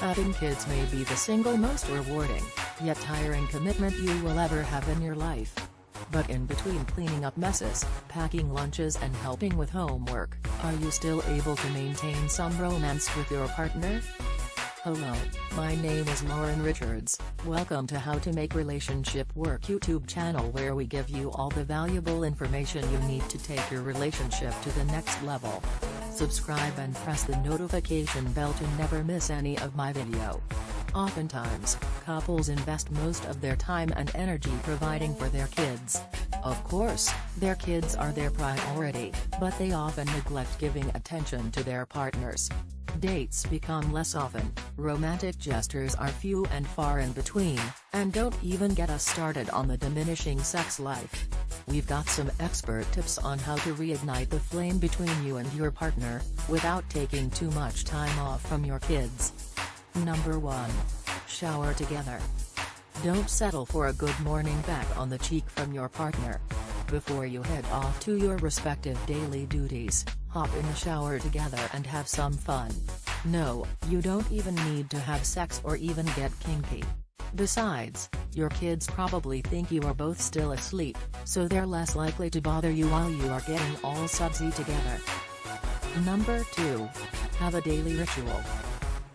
Having kids may be the single most rewarding, yet tiring commitment you will ever have in your life. But in between cleaning up messes, packing lunches and helping with homework, are you still able to maintain some romance with your partner? Hello, my name is Lauren Richards, welcome to How to Make Relationship Work YouTube channel where we give you all the valuable information you need to take your relationship to the next level. Subscribe and press the notification bell to never miss any of my video. Oftentimes, couples invest most of their time and energy providing for their kids. Of course, their kids are their priority, but they often neglect giving attention to their partners. Dates become less often, romantic gestures are few and far in between, and don't even get us started on the diminishing sex life. We've got some expert tips on how to reignite the flame between you and your partner, without taking too much time off from your kids. Number 1. Shower together. Don't settle for a good morning back on the cheek from your partner. Before you head off to your respective daily duties, hop in the shower together and have some fun. No, you don't even need to have sex or even get kinky. Besides, your kids probably think you are both still asleep, so they're less likely to bother you while you are getting all sudsy together. Number 2. Have a daily ritual.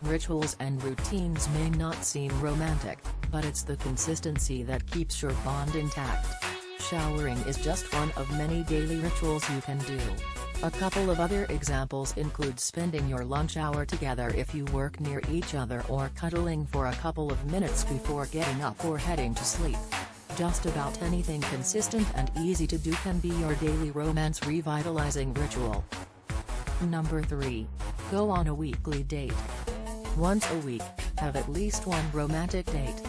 Rituals and routines may not seem romantic, but it's the consistency that keeps your bond intact. Showering is just one of many daily rituals you can do. A couple of other examples include spending your lunch hour together if you work near each other or cuddling for a couple of minutes before getting up or heading to sleep. Just about anything consistent and easy to do can be your daily romance revitalizing ritual. Number 3. Go on a weekly date. Once a week, have at least one romantic date.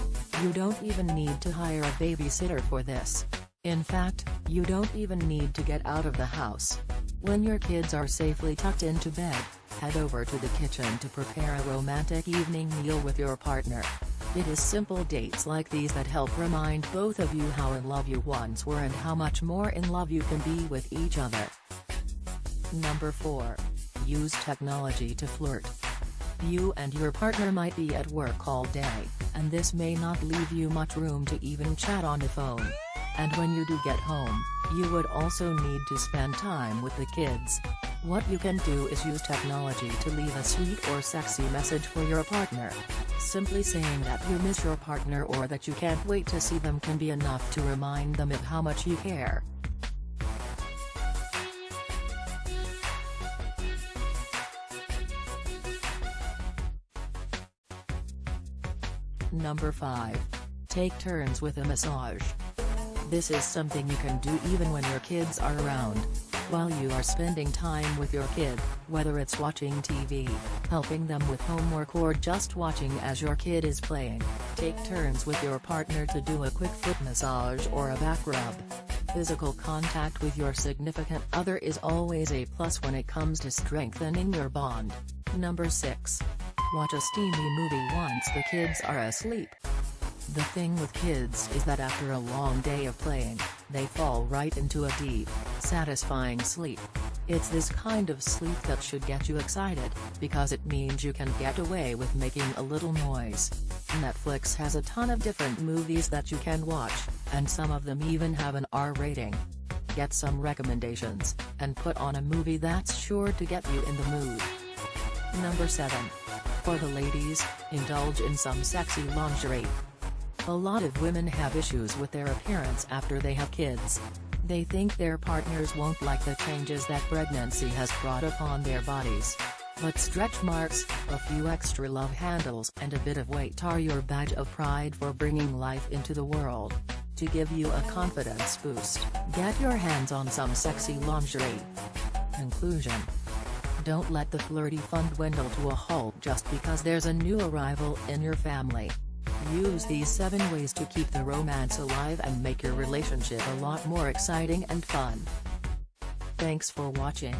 You don't even need to hire a babysitter for this. In fact, you don't even need to get out of the house. When your kids are safely tucked into bed, head over to the kitchen to prepare a romantic evening meal with your partner. It is simple dates like these that help remind both of you how in love you once were and how much more in love you can be with each other. Number 4. Use technology to flirt. You and your partner might be at work all day, and this may not leave you much room to even chat on the phone. And when you do get home, you would also need to spend time with the kids. What you can do is use technology to leave a sweet or sexy message for your partner. Simply saying that you miss your partner or that you can't wait to see them can be enough to remind them of how much you care. Number 5. Take turns with a massage. This is something you can do even when your kids are around. While you are spending time with your kid, whether it's watching TV, helping them with homework or just watching as your kid is playing, take turns with your partner to do a quick foot massage or a back rub. Physical contact with your significant other is always a plus when it comes to strengthening your bond. Number 6. Watch a steamy movie once the kids are asleep. The thing with kids is that after a long day of playing, they fall right into a deep, satisfying sleep. It's this kind of sleep that should get you excited, because it means you can get away with making a little noise. Netflix has a ton of different movies that you can watch, and some of them even have an R rating. Get some recommendations, and put on a movie that's sure to get you in the mood. Number 7. For the ladies, indulge in some sexy lingerie. A lot of women have issues with their appearance after they have kids. They think their partners won't like the changes that pregnancy has brought upon their bodies. But stretch marks, a few extra love handles and a bit of weight are your badge of pride for bringing life into the world. To give you a confidence boost, get your hands on some sexy lingerie. Conclusion don't let the flirty fun dwindle to a halt just because there's a new arrival in your family. Use these 7 ways to keep the romance alive and make your relationship a lot more exciting and fun. Thanks for watching.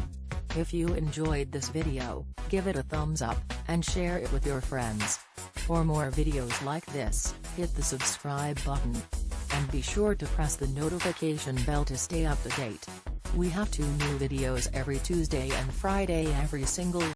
If you enjoyed this video, give it a thumbs up, and share it with your friends. For more videos like this, hit the subscribe button. And be sure to press the notification bell to stay up to date. We have two new videos every Tuesday and Friday every single